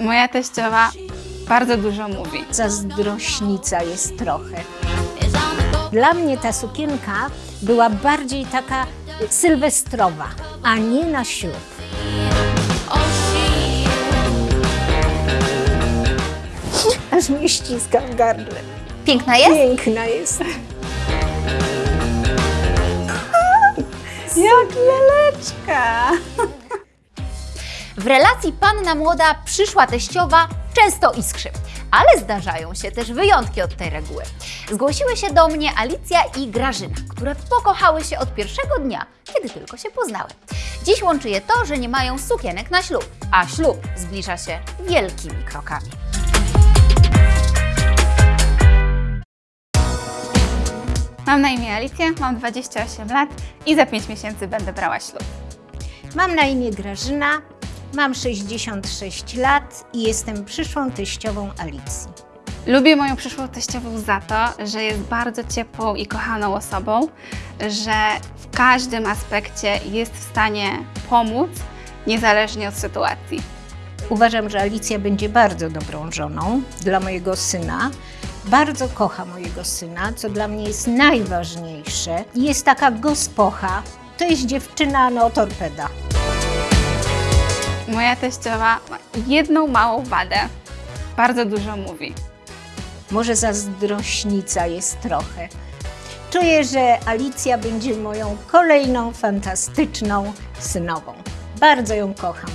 Moja teściowa bardzo dużo mówi. Zazdrośnica jest trochę. Dla mnie ta sukienka była bardziej taka sylwestrowa, a nie na ślub. Aż mnie ściska w gardle. Piękna jest? Piękna jest. Jak laleczka. W relacji panna młoda, przyszła teściowa często iskrzy. Ale zdarzają się też wyjątki od tej reguły. Zgłosiły się do mnie Alicja i Grażyna, które pokochały się od pierwszego dnia, kiedy tylko się poznały. Dziś łączy je to, że nie mają sukienek na ślub, a ślub zbliża się wielkimi krokami. Mam na imię Alicję, mam 28 lat i za 5 miesięcy będę brała ślub. Mam na imię Grażyna, mam 66 lat i jestem przyszłą teściową Alicji. Lubię moją przyszłą teściową za to, że jest bardzo ciepłą i kochaną osobą, że w każdym aspekcie jest w stanie pomóc, niezależnie od sytuacji. Uważam, że Alicja będzie bardzo dobrą żoną dla mojego syna. Bardzo kocha mojego syna, co dla mnie jest najważniejsze. Jest taka gospocha. To jest dziewczyna, no torpeda. Moja teściowa ma jedną małą wadę. Bardzo dużo mówi. Może zazdrośnica jest trochę. Czuję, że Alicja będzie moją kolejną fantastyczną synową. Bardzo ją kocham.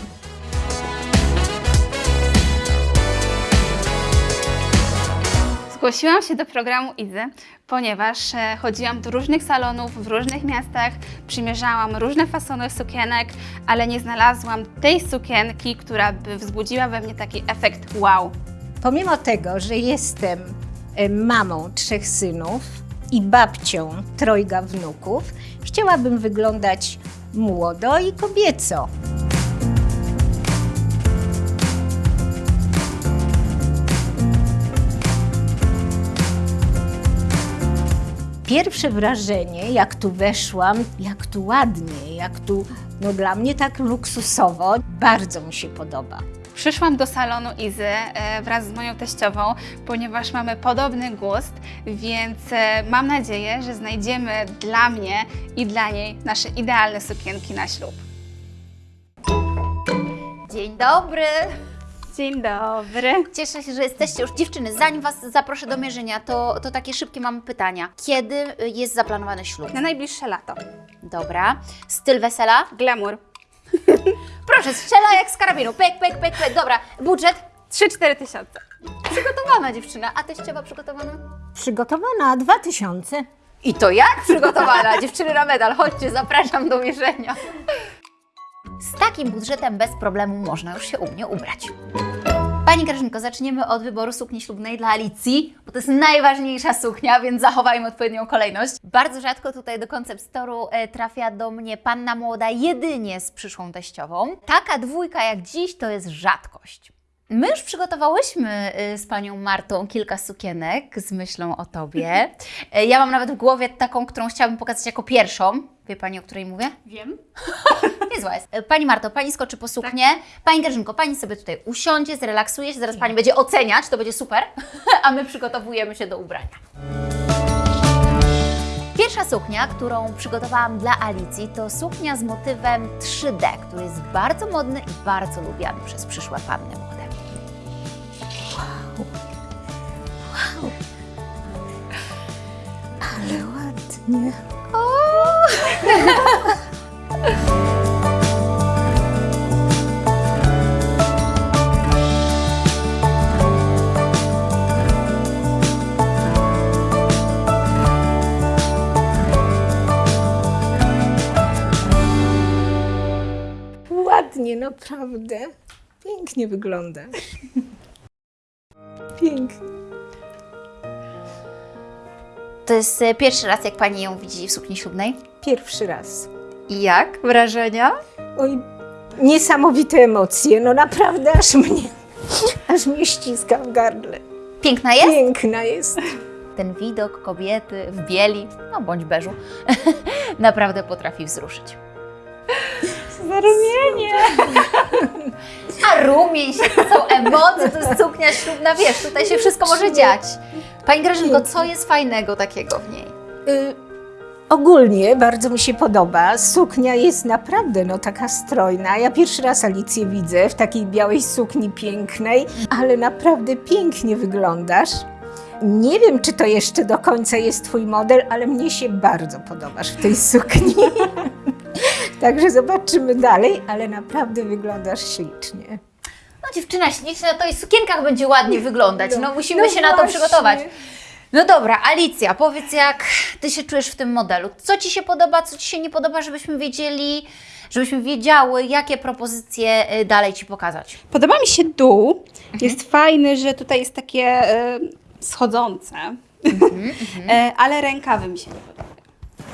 Zgłosiłam się do programu Izy, ponieważ e, chodziłam do różnych salonów w różnych miastach, przymierzałam różne fasony sukienek, ale nie znalazłam tej sukienki, która by wzbudziła we mnie taki efekt wow. Pomimo tego, że jestem e, mamą trzech synów i babcią trojga wnuków, chciałabym wyglądać młodo i kobieco. Pierwsze wrażenie, jak tu weszłam, jak tu ładnie, jak tu, no dla mnie tak luksusowo, bardzo mi się podoba. Przyszłam do salonu Izy e, wraz z moją teściową, ponieważ mamy podobny gust, więc e, mam nadzieję, że znajdziemy dla mnie i dla niej nasze idealne sukienki na ślub. Dzień dobry! Dzień dobry. Cieszę się, że jesteście już dziewczyny. Zanim Was zaproszę do mierzenia, to, to takie szybkie mam pytania. Kiedy y, jest zaplanowany ślub? Na najbliższe lato. Dobra. Styl wesela? Glamour. Proszę, strzela jak z karabinu. Pyk, pyk, pyk, pyk. Dobra. Budżet? 3-4 tysiące. Przygotowana dziewczyna. A teściowa przygotowana? Przygotowana 2000. I to jak przygotowana? Dziewczyny na medal. Chodźcie, zapraszam do mierzenia. Z takim budżetem bez problemu można już się u mnie ubrać. Pani Grażynko, zaczniemy od wyboru sukni ślubnej dla Alicji, bo to jest najważniejsza suknia, więc zachowajmy odpowiednią kolejność. Bardzo rzadko tutaj do koncept storu e, trafia do mnie panna młoda jedynie z przyszłą teściową. Taka dwójka jak dziś to jest rzadkość. My już przygotowałyśmy y, z panią Martą kilka sukienek z myślą o tobie. E, Ja mam nawet w głowie taką, którą chciałabym pokazać jako pierwszą. Wie pani, o której mówię? Wiem. Niezła jest. E, Pani Marto, pani skoczy po suknię. Pani Grażynko, pani sobie tutaj usiądzie, zrelaksuje się, zaraz pani będzie oceniać, to będzie super, a my przygotowujemy się do ubrania. Pierwsza suknia, którą przygotowałam dla Alicji, to suknia z motywem 3D, który jest bardzo modny i bardzo lubiany przez przyszłe panny młode. Ale ładnie. Ładnie, naprawdę. Pięknie wyglądasz. Pięknie. To jest e, pierwszy raz, jak pani ją widzi w sukni ślubnej. Pierwszy raz. I jak? Wrażenia? Oj, niesamowite emocje. No naprawdę aż mnie, aż mnie ściska w gardle. Piękna jest? Piękna jest. ten widok kobiety w bieli, no bądź beżu, naprawdę potrafi wzruszyć. Zarumienie. A rumień się, to są emocje, to jest suknia ślubna, wiesz, tutaj się wszystko może dziać. Pani Grażynko, co jest fajnego takiego w niej? Y, ogólnie bardzo mi się podoba. Suknia jest naprawdę no, taka strojna. Ja pierwszy raz Alicję widzę w takiej białej sukni pięknej, ale naprawdę pięknie wyglądasz. Nie wiem, czy to jeszcze do końca jest Twój model, ale mnie się bardzo podobasz w tej sukni. Także zobaczymy dalej, ale naprawdę wyglądasz ślicznie. No dziewczyna śliczna, to i w sukienkach będzie ładnie wyglądać, no musimy no się na to właśnie. przygotować. No dobra, Alicja, powiedz jak Ty się czujesz w tym modelu. Co Ci się podoba, co Ci się nie podoba, żebyśmy wiedzieli, żebyśmy wiedziały, jakie propozycje y, dalej Ci pokazać. Podoba mi się dół. Jest fajny, że tutaj jest takie e, schodzące. E, ale rękawy mi się nie podobają.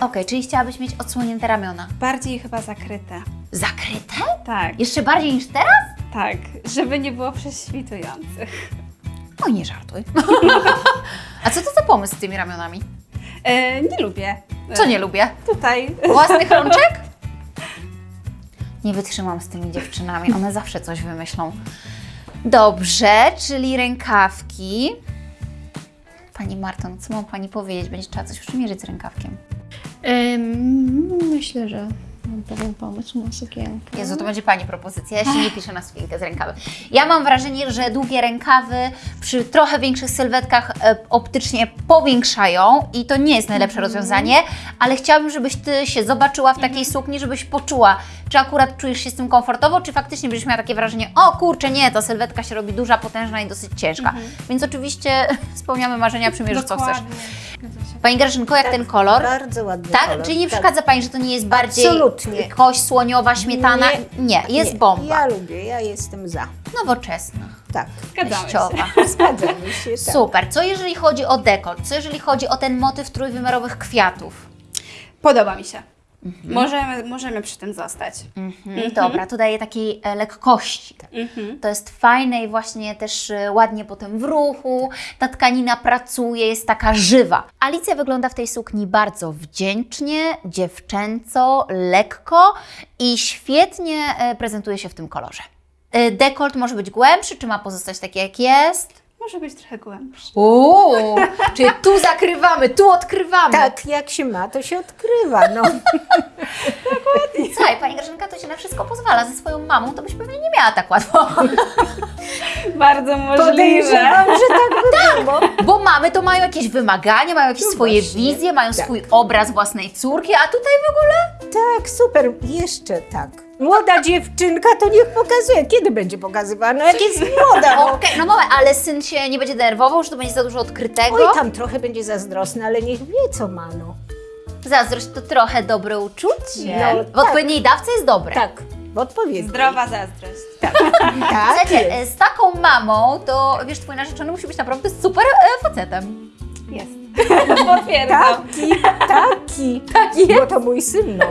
Okej, czyli chciałabyś mieć odsłonięte ramiona. Bardziej chyba zakryte. Zakryte? Tak, Jeszcze bardziej niż teraz? tak. Żeby nie było prześwitujących. Oj, nie żartuj. A co to za pomysł z tymi ramionami? E, nie lubię. Co nie lubię? Tutaj. Własnych rączek? Nie wytrzymam z tymi dziewczynami, one zawsze coś wymyślą. Dobrze, czyli rękawki. Pani Marto, no co mam Pani powiedzieć? Będzie trzeba coś przymierzyć z rękawkiem. Myślę, że mam pewien pomysł na sukienkę. Jezu, to będzie Pani propozycja, ja się nie piszę na sukienkę z rękawy. Ja mam wrażenie, że długie rękawy przy trochę większych sylwetkach e, optycznie powiększają i to nie jest najlepsze rozwiązanie, ale chciałabym, żebyś Ty się zobaczyła w takiej sukni, żebyś poczuła, czy akurat czujesz się z tym komfortowo, czy faktycznie będziesz miała takie wrażenie, o kurczę, nie, ta sylwetka się robi duża, potężna i dosyć ciężka. Więc oczywiście spełniamy marzenia, przymierzysz co chcesz. Pani Grażynko, jak ten kolor? Bardzo ładny Tak? kolor. Czyli nie tak. przeszkadza Pani, że to nie jest bardziej Absolutnie. kość słoniowa, śmietana? Nie, jest nie. bomba. Ja lubię, ja jestem za. Nowoczesna, Tak, Zgadzamy się. teściowa. zgadzamy się. Tak. Super. Co jeżeli chodzi o dekolt? Co jeżeli chodzi o ten motyw trójwymiarowych kwiatów? Podoba mi się. Możemy, możemy przy tym zostać. Mhm. Dobra, to daje takiej e, lekkości. Mhm. To jest fajne i właśnie też e, ładnie potem w ruchu. Ta tkanina pracuje, jest taka żywa. Alicja wygląda w tej sukni bardzo wdzięcznie, dziewczęco, lekko i świetnie e, prezentuje się w tym kolorze. Dekolt może być głębszy, czy ma pozostać taki jak jest? Może być trochę głębszy. Uuu, czyli tu zakrywamy, tu odkrywamy. Tak, jak się ma, to się odkrywa. No. Słuchaj, Pani Grażynka to się na wszystko pozwala. Ze swoją mamą to byś pewnie nie miała tak łatwo. Bardzo możliwe. Podejrzewam, że tak by było. Bo mamy to mają jakieś wymagania, mają jakieś No swoje właśnie, wizje, mają tak. swój obraz własnej córki, a tutaj w ogóle Tak, super. Jeszcze tak. Młoda dziewczynka to niech pokazuje. Kiedy będzie pokazywana? No jak jest młoda. No. Okej, no mamy, ale syn się nie będzie denerwował, że to będzie za dużo odkrytego. Oj, tam trochę będzie zazdrosna, ale niech wie, co ma, no. Zazdrość to trochę dobre uczucie. No, w tak. odpowiedniej dawce jest dobre. Tak, w odpowiedzi. Zdrowa zazdrość. Tak, Słuchajcie, jest. e, z taką mamą, to wiesz, twój narzeczony musi być naprawdę super e, facetem. Jest. Potwierdzam. Taki, taki. Tak Bo to mój syn, no.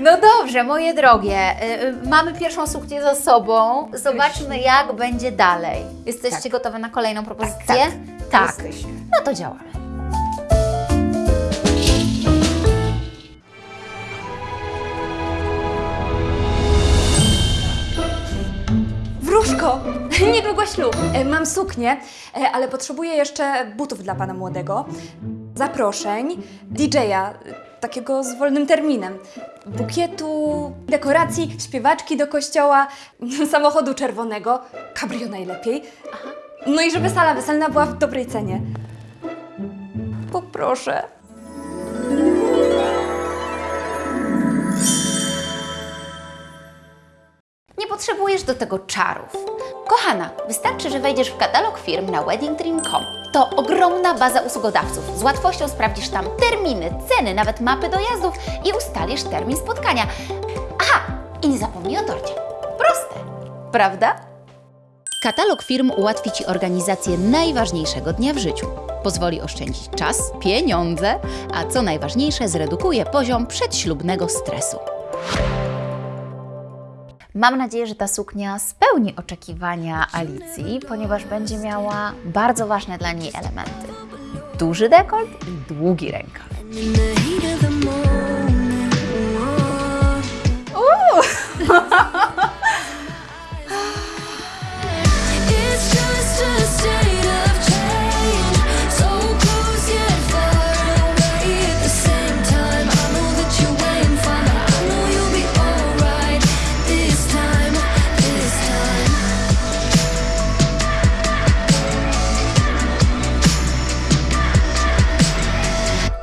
No dobrze, moje drogie, y, y, mamy pierwszą suknię za sobą. Zobaczmy, jak będzie dalej. Jesteście Tak. gotowe na kolejną propozycję? tak. tak. Jesteśmy. No to działamy. Wróżko! Niedługo ślub. E, Mam suknię, e, ale potrzebuję jeszcze butów dla pana młodego, zaproszeń, DJ-a, e, takiego z wolnym terminem, bukietu, dekoracji, śpiewaczki do kościoła, samochodu czerwonego, cabrio najlepiej. No i żeby sala weselna była w dobrej cenie. Poproszę. Nie potrzebujesz do tego czarów. Kochana, wystarczy, że wejdziesz w katalog firm na weddingdream.com. To ogromna baza usługodawców. Z łatwością sprawdzisz tam terminy, ceny, nawet mapy dojazdów i ustalisz termin spotkania. Aha, i nie zapomnij o torcie. Proste, prawda? Katalog firm ułatwi Ci organizację najważniejszego dnia w życiu. Pozwoli oszczędzić czas, pieniądze, a co najważniejsze, zredukuje poziom przedślubnego stresu. Mam nadzieję, że ta suknia spełni oczekiwania Alicji, ponieważ będzie miała bardzo ważne dla niej elementy. Duży dekolt i długi rękaw.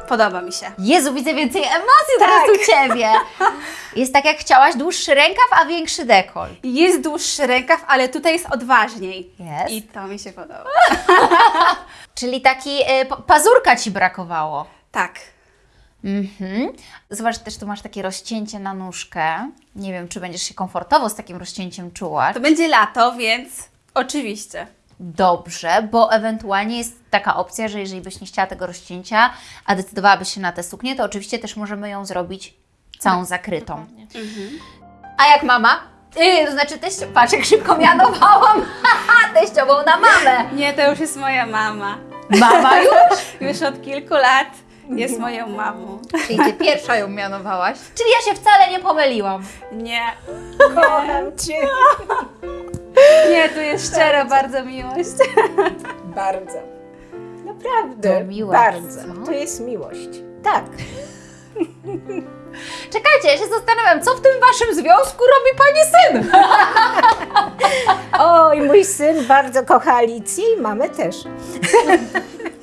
Podoba mi się. Jezu, widzę więcej emocji teraz u Ciebie. Jest tak jak chciałaś, dłuższy rękaw, a większy dekolt. Jest dłuższy rękaw, ale tutaj jest odważniej. Jest. I to mi się podoba. Czyli taki y, pa- pazurka Ci brakowało. Tak. Mhm. Zobacz, też tu masz takie rozcięcie na nóżkę. Nie wiem, czy będziesz się komfortowo z takim rozcięciem czuła. To będzie lato, więc oczywiście. Dobrze, bo ewentualnie jest taka opcja, że jeżeli byś nie chciała tego rozcięcia, a decydowałabyś się na tę suknię, to oczywiście też możemy ją zrobić całą zakrytą. A jak mama? Yy, to znaczy teścio... Patrz, jak szybko mianowałam teściową na mamę. Nie, to już jest moja mama. Mama już? Już od kilku lat jest moją mamą. Czyli Ty pierwsza ją mianowałaś. Czyli ja się wcale nie pomyliłam. Nie. Kocham Cię. Nie, tu jest szczera bardzo miłość. Bardzo. Naprawdę. To miłość, bardzo. co? To jest miłość. Tak. Czekajcie, ja się zastanawiam, co w tym Waszym związku robi Pani syn? Oj, mój syn bardzo kocha Alicję i mamę też.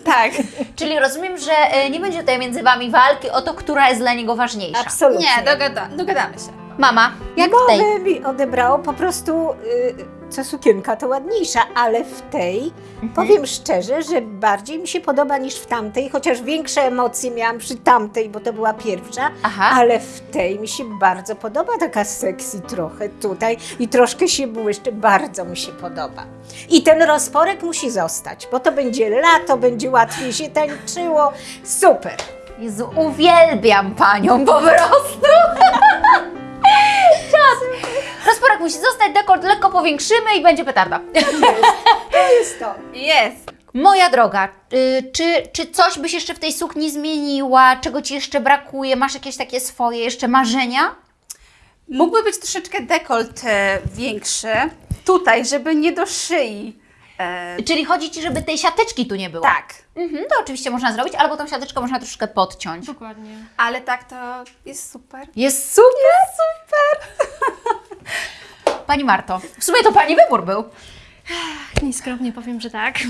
Tak. Czyli rozumiem, że e, nie będzie tutaj między Wami walki o to, która jest dla niego ważniejsza. Absolutnie. Nie, dogada, dogadamy się. Mama, jak w tej? Mi odebrało po prostu, y, co sukienka to ładniejsza, ale w tej, Mhm. powiem szczerze, że bardziej mi się podoba niż w tamtej, chociaż większe emocje miałam przy tamtej, bo to była pierwsza, Aha. ale w tej mi się bardzo podoba, taka sexy trochę tutaj i troszkę się błyszczy, bardzo mi się podoba. I ten rozporek musi zostać, bo to będzie lato, będzie łatwiej się tańczyło, super. Jezu, uwielbiam Panią po prostu. Czas. Rozporek musi zostać, dekolt lekko powiększymy i będzie petarda. To jest to. Jest. Moja droga, y, czy, czy coś byś jeszcze w tej sukni zmieniła? Czego Ci jeszcze brakuje? Masz jakieś takie swoje jeszcze marzenia? Mógłby być troszeczkę dekolt e, większy. Tutaj, żeby nie do szyi. E, Czyli chodzi Ci, żeby tej siateczki tu nie było? tak. Mhm, to oczywiście można zrobić, albo tą siateczkę można troszkę podciąć. Dokładnie. Ale tak to jest super. Jest super, super. Pani Marto, w sumie to Pani wybór był. Nieskromnie powiem, że tak.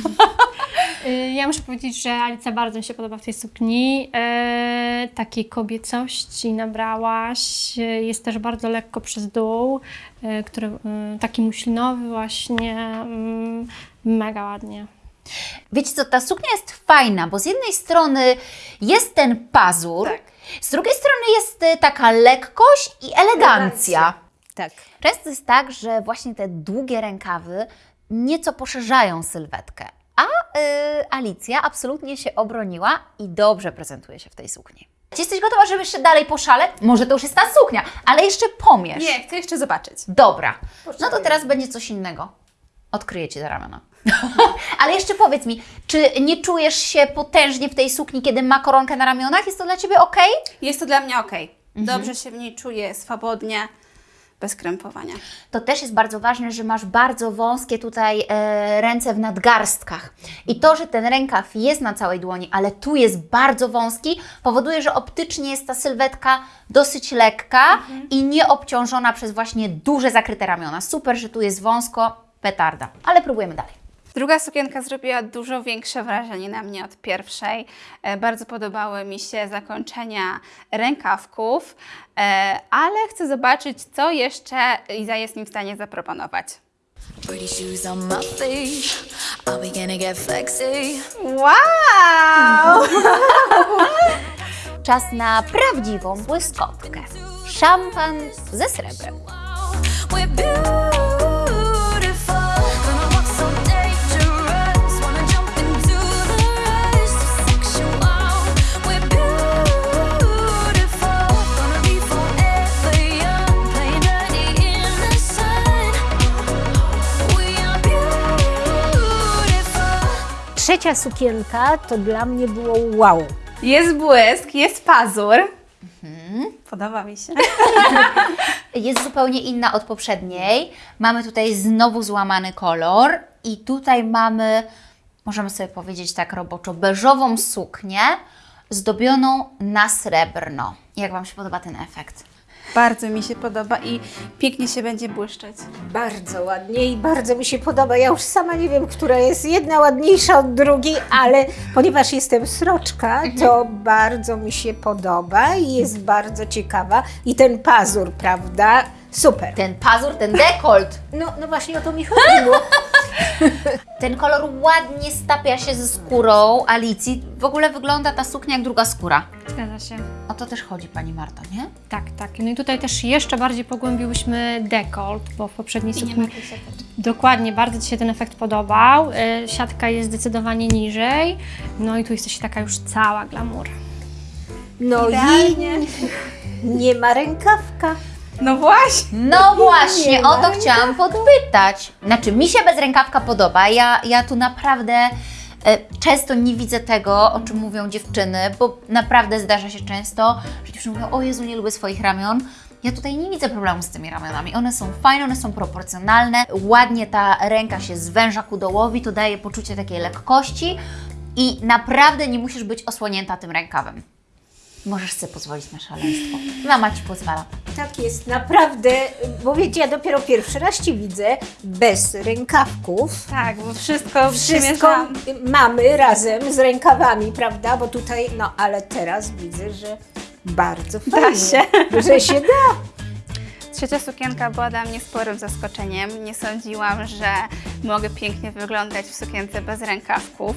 Y, ja muszę powiedzieć, że Alicja bardzo mi się podoba w tej sukni. E, takiej kobiecości nabrałaś. Jest też bardzo lekko przez dół, e, który e, taki muślinowy właśnie. Mega ładnie. Wiecie co, ta suknia jest fajna, bo z jednej strony jest ten pazur, Tak. z drugiej strony jest y, taka lekkość i elegancja. Tak. Często jest tak, że właśnie te długie rękawy nieco poszerzają sylwetkę, a y, Alicja absolutnie się obroniła i dobrze prezentuje się w tej sukni. Czy jesteś gotowa, żeby jeszcze dalej poszaleć? Może to już jest ta suknia, ale jeszcze pomierz. Nie, chcę jeszcze zobaczyć. Dobra, no to teraz będzie coś innego. Odkryję Ci te ramiona. Ale jeszcze powiedz mi, czy nie czujesz się potężnie w tej sukni, kiedy ma koronkę na ramionach? Jest to dla Ciebie ok? Jest to dla mnie ok. Mhm. Dobrze się w niej czuję, swobodnie, bez krępowania. To też jest bardzo ważne, że masz bardzo wąskie tutaj e, ręce w nadgarstkach. I to, że ten rękaw jest na całej dłoni, ale tu jest bardzo wąski, powoduje, że optycznie jest ta sylwetka dosyć lekka i nie obciążona przez właśnie duże zakryte ramiona. Super, że tu jest wąsko, petarda. Ale próbujemy dalej. Druga sukienka zrobiła dużo większe wrażenie na mnie od pierwszej. E, Bardzo podobały mi się zakończenia rękawków, e, ale chcę zobaczyć, co jeszcze Iza jest mi w stanie zaproponować. Wow! Czas na prawdziwą błyskotkę. Szampan ze srebrem. Trzecia sukienka to dla mnie było wow. Jest błysk, jest pazur. Podoba mi się. jest zupełnie inna od poprzedniej. Mamy tutaj znowu złamany kolor i tutaj mamy, możemy sobie powiedzieć tak roboczo, beżową suknię zdobioną na srebrno. Jak Wam się podoba ten efekt? Bardzo mi się podoba i pięknie się będzie błyszczeć. Bardzo ładnie i bardzo mi się podoba. Ja już sama nie wiem, która jest jedna ładniejsza od drugiej, ale ponieważ jestem sroczka, to bardzo mi się podoba i jest bardzo ciekawa. I ten pazur, prawda? Super. Ten pazur, ten dekolt, No, no właśnie o to mi chodziło. ten kolor ładnie stapia się ze skórą Alicji. W ogóle wygląda ta suknia jak druga skóra. Zgadza się. O to też chodzi Pani Marto, nie? Tak, tak. No i tutaj też jeszcze bardziej pogłębiłyśmy dekolt, bo w poprzedniej sukni dokładnie bardzo Ci się ten efekt podobał. Y, Siatka jest zdecydowanie niżej. No i tu jesteś taka już cała glamour. No Idealnie. i nie ma rękawka. No właśnie. No właśnie, Nie o to chciałam podpytać. Znaczy, mi się bez rękawka podoba. Ja, ja tu naprawdę e, często nie widzę tego, o czym mówią dziewczyny, bo naprawdę zdarza się często, że dziewczyny mówią, o Jezu, nie lubię swoich ramion. Ja tutaj nie widzę problemu z tymi ramionami. One są fajne, one są proporcjonalne. Ładnie ta ręka się zwęża ku dołowi, to daje poczucie takiej lekkości i naprawdę nie musisz być osłonięta tym rękawem. Możesz sobie pozwolić na szaleństwo. Mama Ci pozwala. Tak jest, naprawdę, bo wiecie, ja dopiero pierwszy raz Ci widzę bez rękawków. Tak, bo wszystko, Wszystko przymierzam. mamy razem z rękawami, prawda? Bo tutaj, no ale teraz widzę, że bardzo fajnie, się. że się da. Trzecia sukienka była dla mnie sporym zaskoczeniem. Nie sądziłam, że mogę pięknie wyglądać w sukience bez rękawków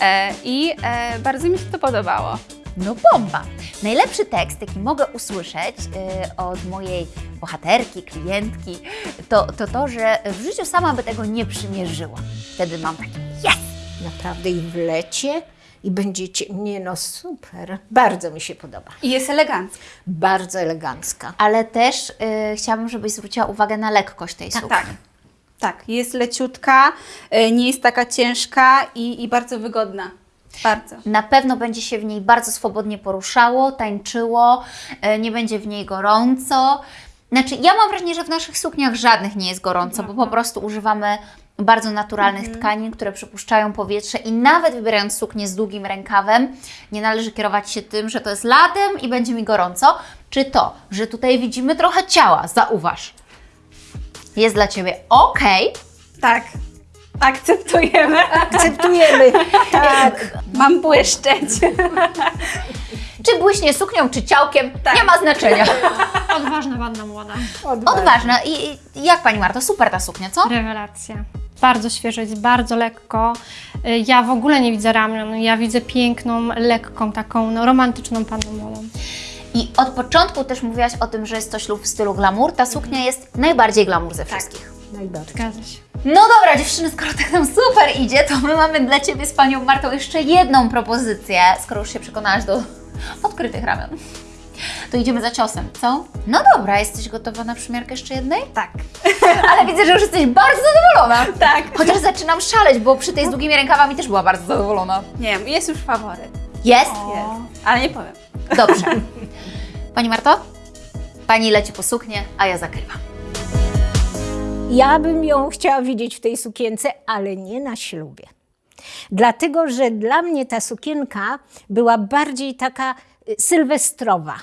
e, i e, bardzo mi się to podobało. No bomba! Najlepszy tekst, jaki mogę usłyszeć y, od mojej bohaterki, klientki, to, to to, że w życiu sama by tego nie przymierzyła. Wtedy mam takie yes! Naprawdę i w lecie i będziecie, nie no super, bardzo mi się podoba. I jest elegancka. Bardzo elegancka. Ale też y, chciałabym, żebyś zwróciła uwagę na lekkość tej sukni. Tak. Tak, jest leciutka, e, nie jest taka ciężka i, i bardzo wygodna. Bardzo. Na pewno będzie się w niej bardzo swobodnie poruszało, tańczyło, e, nie będzie w niej gorąco. Znaczy, ja mam wrażenie, że w naszych sukniach żadnych nie jest gorąco, bo po prostu używamy bardzo naturalnych tkanin, które przepuszczają powietrze i nawet wybierając suknię z długim rękawem, nie należy kierować się tym, że to jest latem i będzie mi gorąco, czy to, że tutaj widzimy trochę ciała, zauważ. Jest dla Ciebie ok, Tak, akceptujemy. Akceptujemy, tak. Mam błyszczeć. czy błyśnie suknią, czy ciałkiem, nie ma znaczenia. Odważna panna młoda. Odważnie. Odważna. I, I jak Pani Marto, super ta suknia, co? Rewelacja. Bardzo świeżo, jest bardzo lekko. Y, Ja w ogóle nie widzę ramion, ja widzę piękną, lekką, taką no, romantyczną panną młodą. I od początku też mówiłaś o tym, że jest to ślub w stylu glamour. Ta suknia jest najbardziej glamour ze wszystkich. Najbardziej. Zgadza się. No dobra, dziewczyny, skoro tak nam super idzie, to my mamy dla Ciebie z Panią Martą jeszcze jedną propozycję, skoro już się przekonałaś do odkrytych ramion. To idziemy za ciosem, co? No dobra, jesteś gotowa na przymiarkę jeszcze jednej? Tak. Ale widzę, że już jesteś bardzo zadowolona. Tak. Chociaż zaczynam szaleć, bo przy tej z długimi rękawami też była bardzo zadowolona. Nie wiem, jest już faworyt. Jest? Jest. Ale nie powiem. Dobrze. Pani Marto? Pani leci po suknię, a ja zakrywam. Ja bym ją chciała widzieć w tej sukience, ale nie na ślubie. Dlatego, że dla mnie ta sukienka była bardziej taka y, sylwestrowa,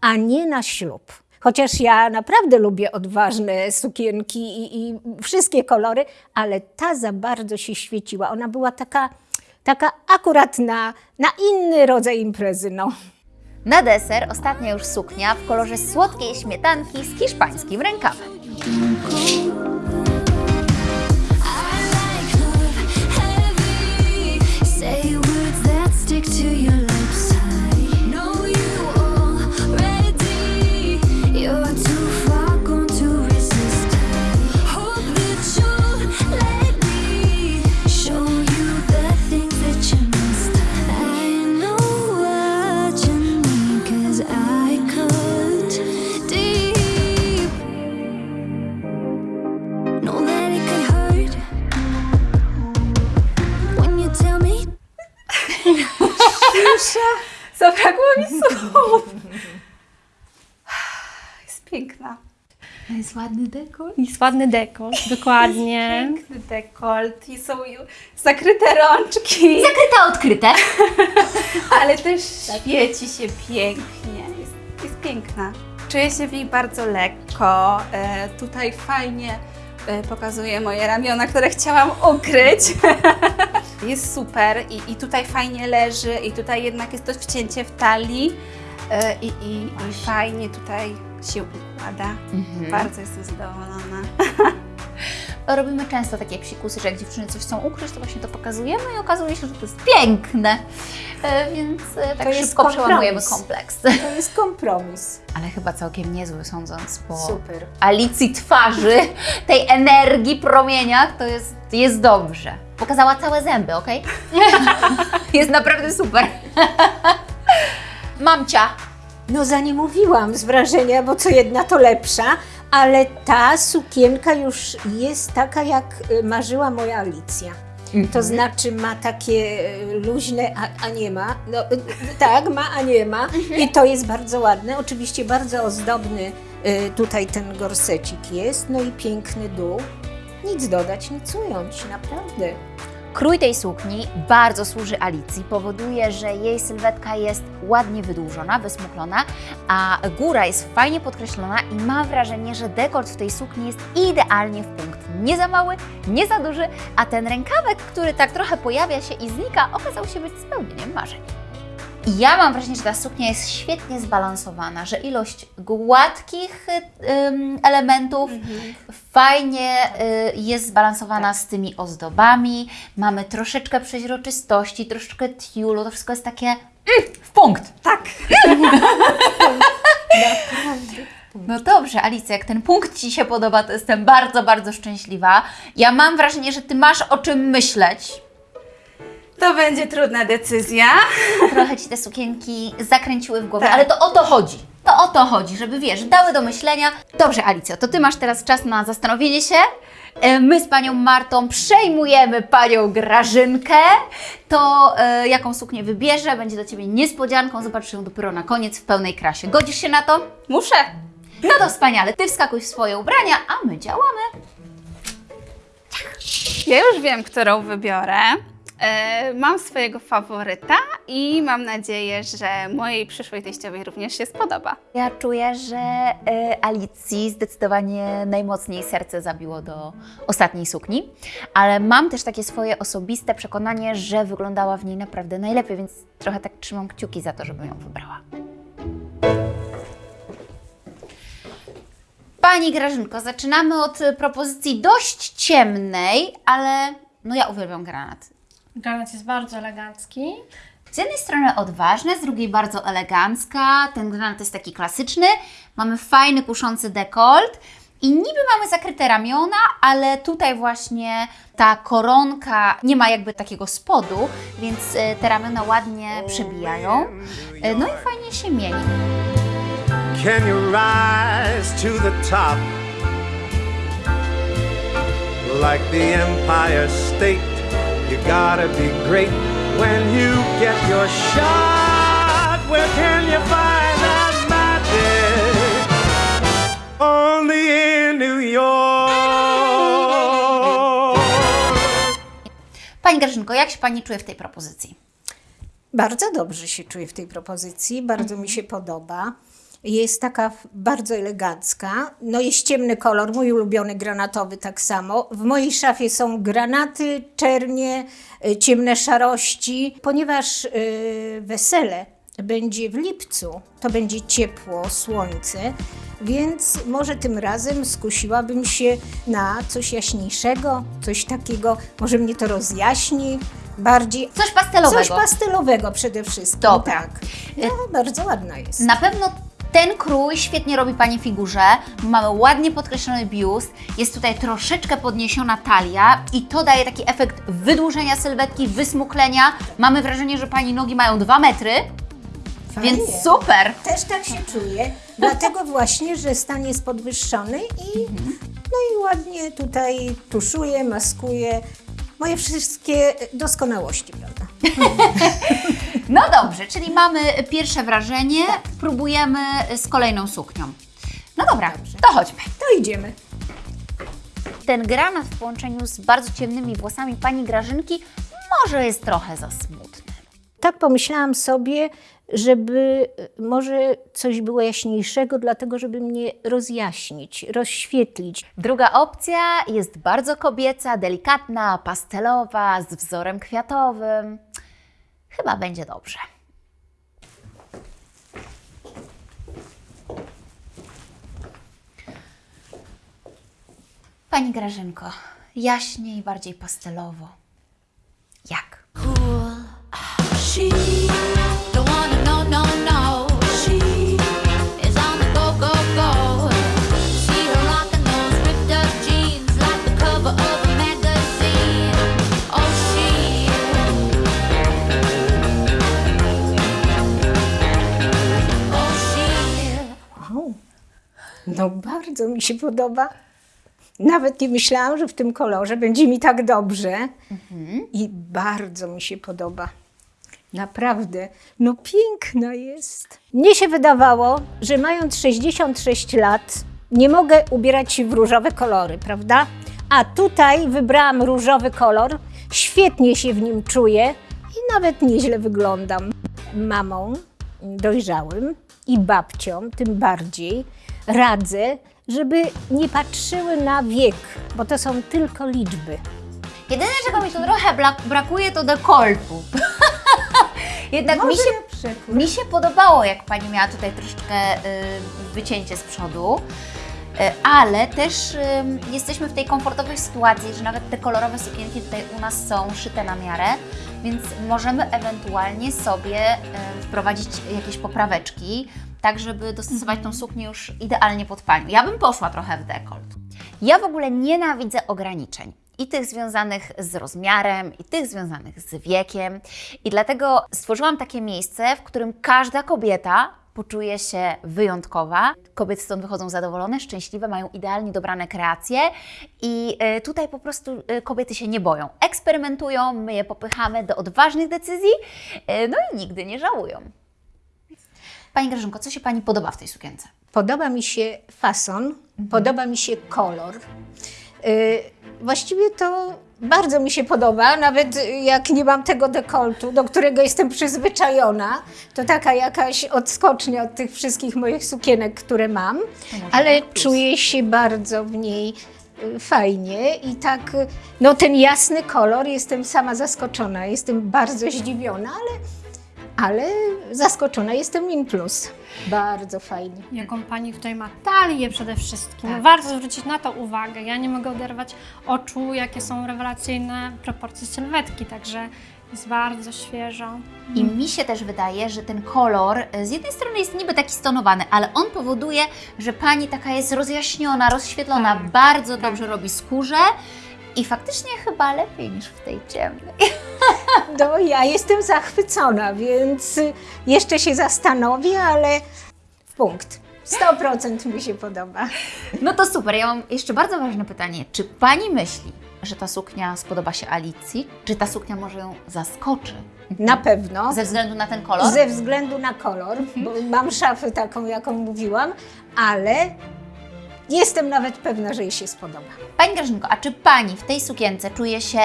a nie na ślub. Chociaż ja naprawdę lubię odważne sukienki i, i wszystkie kolory, ale ta za bardzo się świeciła. Ona była taka, taka akurat na, na inny rodzaj imprezy. No. Na deser ostatnia już suknia w kolorze słodkiej śmietanki z hiszpańskim rękawem. to you ładny dekor. Jest ładny dekolt, dokładnie. Piękny dekolt i są zakryte rączki, Zakryte, odkryte. ale też świeci się pięknie. Jest, jest piękna. Czuję się w niej bardzo lekko. E, tutaj fajnie e, pokazuje moje ramiona, które chciałam ukryć. jest super i, i tutaj fajnie leży i tutaj jednak jest to wcięcie w talii i, i, i fajnie tutaj się układa. Bardzo jestem zadowolona. Robimy często takie psikusy, że jak dziewczyny coś chcą ukryć, to właśnie to pokazujemy i okazuje się, że to jest piękne. E, Więc e, tak To jest szybko przełamujemy kompromis. kompleks. To jest kompromis. Ale chyba całkiem niezły, sądząc po Super. Alicji twarzy, tej energii, promieniach, to jest, jest dobrze. Pokazała całe zęby, ok? jest naprawdę super. Mamcia, No za nie mówiłam z wrażenia, bo co jedna to lepsza, ale ta sukienka już jest taka, jak y, marzyła moja Alicja. To znaczy ma takie y, luźne, a, a nie ma. No, y, tak, ma, a nie ma. I to jest bardzo ładne. Oczywiście bardzo ozdobny tutaj ten gorsecik jest. No i piękny dół. Nic dodać, nic ująć, naprawdę. Krój tej sukni bardzo służy Alicji, powoduje, że jej sylwetka jest ładnie wydłużona, wysmuklona, a góra jest fajnie podkreślona i mam wrażenie, że dekolt w tej sukni jest idealnie w punkt. Nie za mały, nie za duży, a ten rękawek, który tak trochę pojawia się i znika, okazał się być spełnieniem marzeń. Ja mam wrażenie, że ta suknia jest świetnie zbalansowana, że ilość gładkich y, ym, elementów fajnie y, jest zbalansowana z tymi ozdobami. Mamy troszeczkę przeźroczystości, troszeczkę tiulu, to wszystko jest takie mm, w punkt. Tak. No dobrze, Alicja, jak ten punkt Ci się podoba, to jestem bardzo, bardzo szczęśliwa. Ja mam wrażenie, że Ty masz o czym myśleć. To będzie trudna decyzja. Trochę Ci te sukienki zakręciły w głowie, Tak. ale to o to chodzi. To o to chodzi, żeby wiesz, dały do myślenia. Dobrze, Alicjo, to Ty masz teraz czas na zastanowienie się. E, My z Panią Martą przejmujemy Panią Grażynkę. To e, jaką suknię wybierze, będzie dla Ciebie niespodzianką. Zobaczysz ją dopiero na koniec w pełnej krasie. Godzisz się na to? Muszę. No to wspaniale. Ty wskakuj w swoje ubrania, a my działamy. Ja już wiem, którą wybiorę. E, Mam swojego faworyta i mam nadzieję, że mojej przyszłej teściowej również się spodoba. Ja czuję, że e, Alicji zdecydowanie najmocniej serce zabiło do ostatniej sukni, ale mam też takie swoje osobiste przekonanie, że wyglądała w niej naprawdę najlepiej, więc trochę tak trzymam kciuki za to, żeby ją wybrała. Pani Grażynko, zaczynamy od propozycji dość ciemnej, ale no ja uwielbiam granat. Granat jest bardzo elegancki. Z jednej strony odważne, z drugiej bardzo elegancka. Ten granat jest taki klasyczny. Mamy fajny, kuszący dekolt. I niby mamy zakryte ramiona, ale tutaj właśnie ta koronka nie ma jakby takiego spodu, więc e, te ramiona ładnie przebijają. E, No i fajnie się mieni. Can you rise to the top? Like the Empire State, you gotta be great when you get your shot. Where can you find that magic? Only in New York. Pani Grażynko, jak się Pani czuje w tej propozycji? Bardzo dobrze się czuję w tej propozycji, bardzo mi się podoba. Jest taka bardzo elegancka. No jest ciemny kolor, mój ulubiony granatowy tak samo. W mojej szafie są granaty, czernie, y, ciemne szarości. Ponieważ y, wesele będzie w lipcu, to będzie ciepło, słońce, więc może tym razem skusiłabym się na coś jaśniejszego, coś takiego, może mnie to rozjaśni bardziej. Coś pastelowego. Coś pastelowego przede wszystkim. Dobra. Tak. No, bardzo ładna jest. Na pewno ten krój świetnie robi Pani figurze. Mamy ładnie podkreślony biust, jest tutaj troszeczkę podniesiona talia i to daje taki efekt wydłużenia sylwetki, wysmuklenia. Mamy wrażenie, że Pani nogi mają 2 metry, Fajnie. więc super. Też tak się czuję, dlatego właśnie, że stan jest podwyższony i, no i ładnie tutaj tuszuję, maskuję moje wszystkie doskonałości, prawda? No dobrze, czyli mamy pierwsze wrażenie, próbujemy z kolejną suknią. No dobra, to chodźmy. To idziemy. Ten granat w połączeniu z bardzo ciemnymi włosami Pani Grażynki może jest trochę za smutny. Tak pomyślałam sobie, żeby y, może coś było jaśniejszego, dlatego żeby mnie rozjaśnić, rozświetlić. Druga opcja jest bardzo kobieca, delikatna, pastelowa, z wzorem kwiatowym. Chyba będzie dobrze. Pani Grażynko, jaśniej, bardziej pastelowo. Jak? She no bardzo mi się podoba. Nawet nie myślałam, że w tym kolorze będzie mi tak dobrze. I bardzo mi się podoba. Naprawdę, no piękna jest. Mnie się wydawało, że mając 66 lat, nie mogę ubierać się w różowe kolory, prawda? A tutaj wybrałam różowy kolor, świetnie się w nim czuję i nawet nieźle wyglądam. Mamą dojrzałym i babciom tym bardziej radzę, żeby nie patrzyły na wiek, bo to są tylko liczby. Jedyne, czego mi tu trochę brakuje, to dekoltu. Jednak mi się, mi się podobało, jak Pani miała tutaj troszeczkę y, wycięcie z przodu. Y, Ale też y, jesteśmy w tej komfortowej sytuacji, że nawet te kolorowe sukienki tutaj u nas są szyte na miarę, więc możemy ewentualnie sobie y, wprowadzić jakieś popraweczki, tak żeby dostosować tą suknię już idealnie pod Panią. Ja bym poszła trochę w dekolt. Ja w ogóle nienawidzę ograniczeń. I tych związanych z rozmiarem, i tych związanych z wiekiem. I dlatego stworzyłam takie miejsce, w którym każda kobieta poczuje się wyjątkowa. Kobiety stąd wychodzą zadowolone, szczęśliwe, mają idealnie dobrane kreacje i y, tutaj po prostu y, kobiety się nie boją. Eksperymentują, my je popychamy do odważnych decyzji, y, no i nigdy nie żałują. Pani Grażynko, co się Pani podoba w tej sukience? Podoba mi się fason, podoba mi się kolor. Y, właściwie to bardzo mi się podoba, nawet jak nie mam tego dekoltu, do którego jestem przyzwyczajona, to taka jakaś odskocznia od tych wszystkich moich sukienek, które mam, ale czuję się bardzo w niej y, fajnie i tak, no ten jasny kolor, jestem sama zaskoczona, jestem bardzo zdziwiona, ale, ale zaskoczona jestem in plus. Bardzo fajnie. Jaką pani tutaj ma talię przede wszystkim. Warto zwrócić na to uwagę. Ja nie mogę oderwać oczu, jakie są rewelacyjne proporcje sylwetki, także jest bardzo świeżo. I mi się też wydaje, że ten kolor e, z jednej strony jest niby taki stonowany, ale on powoduje, że pani taka jest rozjaśniona, rozświetlona, Tak, bardzo dobrze robi skórze i faktycznie chyba lepiej niż w tej ciemnej. No, ja jestem zachwycona, więc jeszcze się zastanowię, ale punkt. 100% mi się podoba. No to super, ja mam jeszcze bardzo ważne pytanie. Czy pani myśli, że ta suknia spodoba się Alicji? Czy ta suknia może ją zaskoczy? Na pewno. Ze względu na ten kolor? Ze względu na kolor, bo mam szafę taką, jaką mówiłam, ale jestem nawet pewna, że jej się spodoba. Pani Grażynko, a czy pani w tej sukience czuje się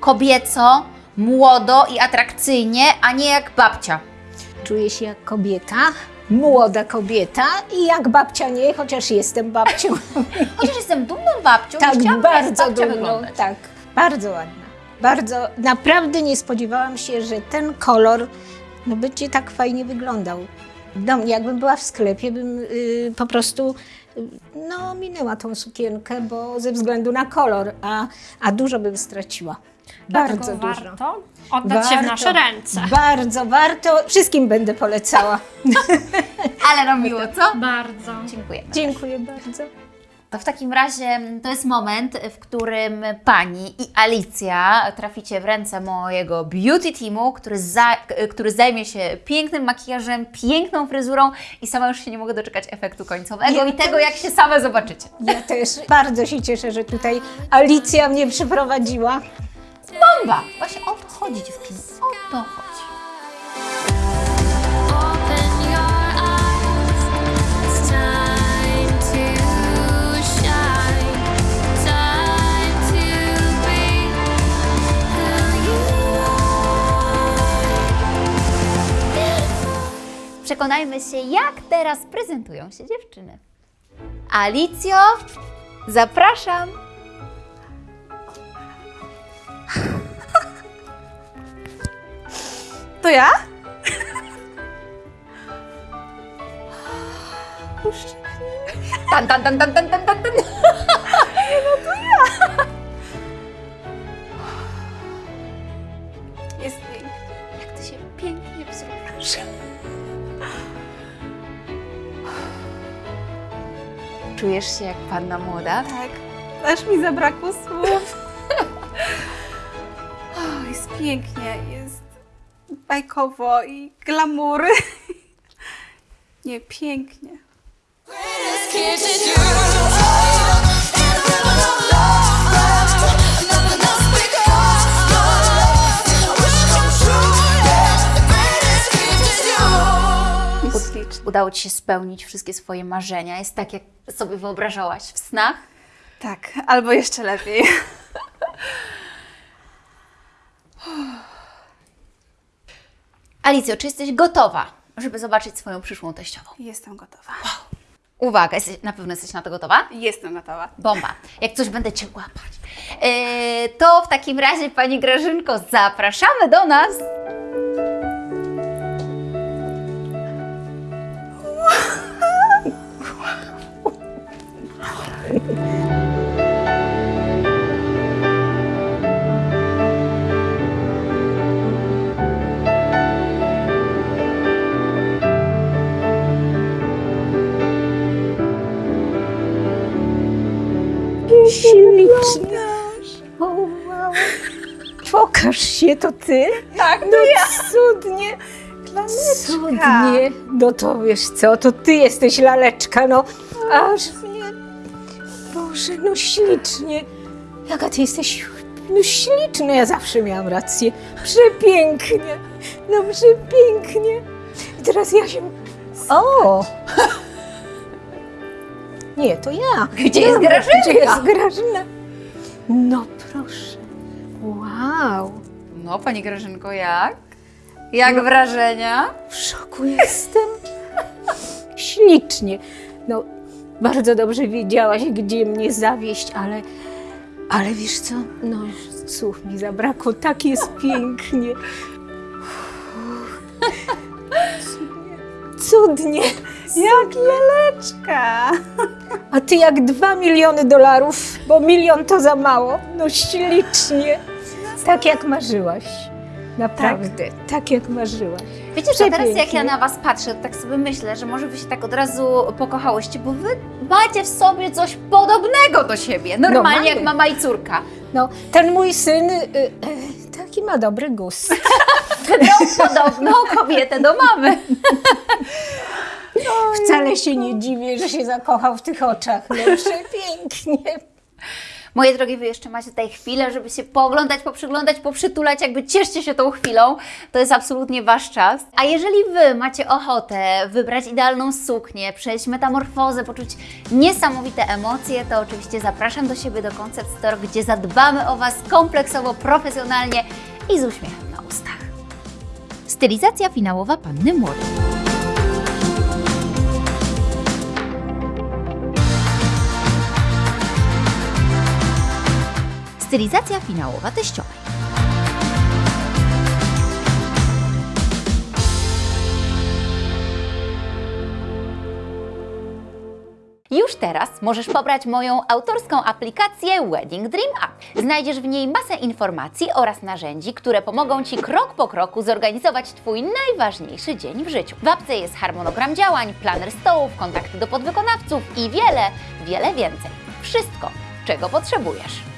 kobieco, młodo i atrakcyjnie, a nie jak babcia? Czuję się jak kobieta, młoda kobieta i jak babcia nie, chociaż jestem babcią. Chociaż jestem dumną babcią, tak, to chciałabym bardzo dumną. wyglądać. Tak, bardzo ładna. Bardzo, naprawdę nie spodziewałam się, że ten kolor no, będzie tak fajnie wyglądał. No, jakbym była w sklepie, bym y, po prostu no, minęła tą sukienkę, bo ze względu na kolor, a, a dużo bym straciła. Bardzo Dlatego dużo. warto oddać się w nasze ręce. Bardzo warto. Wszystkim będę polecała. Ale miło, co? Bardzo. Dziękujemy. Dziękuję bardzo. To w takim razie mm, to jest moment, w którym Pani i Alicja traficie w ręce mojego beauty teamu, który, za, który zajmie się pięknym makijażem, piękną fryzurą i sama już się nie mogę doczekać efektu końcowego Ja i tego, też. jak się same zobaczycie. Ja też bardzo się cieszę, że tutaj Alicja mnie przyprowadziła. Bomba! Właśnie o to chodzi dziewczyny, o to chodzi. Przekonajmy się, jak teraz prezentują się dziewczyny. Alicjo, zapraszam. To ja? Tan, tan, tan, tan, tan, tan, tan, Czujesz się jak panna młoda? Tak. Aż mi zabrakło słów. O, jest pięknie, jest bajkowo i glamury. Nie, pięknie. Udało Ci się spełnić wszystkie swoje marzenia. Jest tak, jak sobie wyobrażałaś w snach? Tak, albo jeszcze lepiej. Alicjo, czy jesteś gotowa, żeby zobaczyć swoją przyszłą teściową? Jestem gotowa. Uwaga, jesteś, na pewno jesteś na to gotowa? Jestem gotowa. Bomba. Jak coś będę Cię łapać. Yy, to w takim razie, Pani Grażynko, zapraszamy do nas. Pokaż się, to ty? Tak, No cudnie. Cudnie. No to wiesz co, to ty jesteś laleczka, no. Aż mnie... Boże, no ślicznie. Jaka ty jesteś no śliczna, ja zawsze miałam rację. Przepięknie, no przepięknie. I teraz ja się... O! Nie, to ja. Gdzie jest Grażynka? Gdzie jest Grażyna? No proszę. Wow. No, Pani Grażynko, jak? Jak wrażenia? W szoku jestem. Ślicznie. No, bardzo dobrze wiedziałaś, gdzie mnie zawieść, ale, ale wiesz co? No, słów mi zabrakło. Tak jest pięknie. Cudnie. Cudnie. Jak laleczka. A ty jak dwa miliony dolarów, bo milion to za mało. No ślicznie. Tak jak marzyłaś. Naprawdę, tak, jak marzyłaś. Wiecie co, teraz jak ja na Was patrzę, to tak sobie myślę, że może Wy się tak od razu pokochałyście, bo Wy macie w sobie coś podobnego do siebie. Normalnie mamy. jak mama i córka. No, ten mój syn y, y, taki ma dobry gust. No, podobną kobietę do mamy. Wcale się nie dziwię, że się zakochał w tych oczach. No przepięknie. Moje drogie, Wy jeszcze macie tutaj chwilę, żeby się pooglądać, poprzyglądać, poprzytulać, jakby cieszcie się tą chwilą. To jest absolutnie Wasz czas. A jeżeli Wy macie ochotę wybrać idealną suknię, przejść metamorfozę, poczuć niesamowite emocje, to oczywiście zapraszam do siebie do Concept Store, gdzie zadbamy o Was kompleksowo, profesjonalnie i z uśmiechem na ustach. Stylizacja finałowa Panny Młodej. Stylizacja finałowa teściowej. Już teraz możesz pobrać moją autorską aplikację Wedding Dream App. Znajdziesz w niej masę informacji oraz narzędzi, które pomogą Ci krok po kroku zorganizować Twój najważniejszy dzień w życiu. W apce jest harmonogram działań, planer stołów, kontakty do podwykonawców i wiele, wiele więcej. Wszystko, czego potrzebujesz.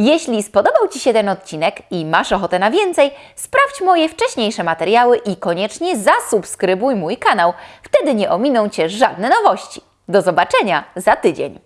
Jeśli spodobał Ci się ten odcinek i masz ochotę na więcej, sprawdź moje wcześniejsze materiały i koniecznie zasubskrybuj mój kanał. Wtedy nie ominą Cię żadne nowości. Do zobaczenia za tydzień.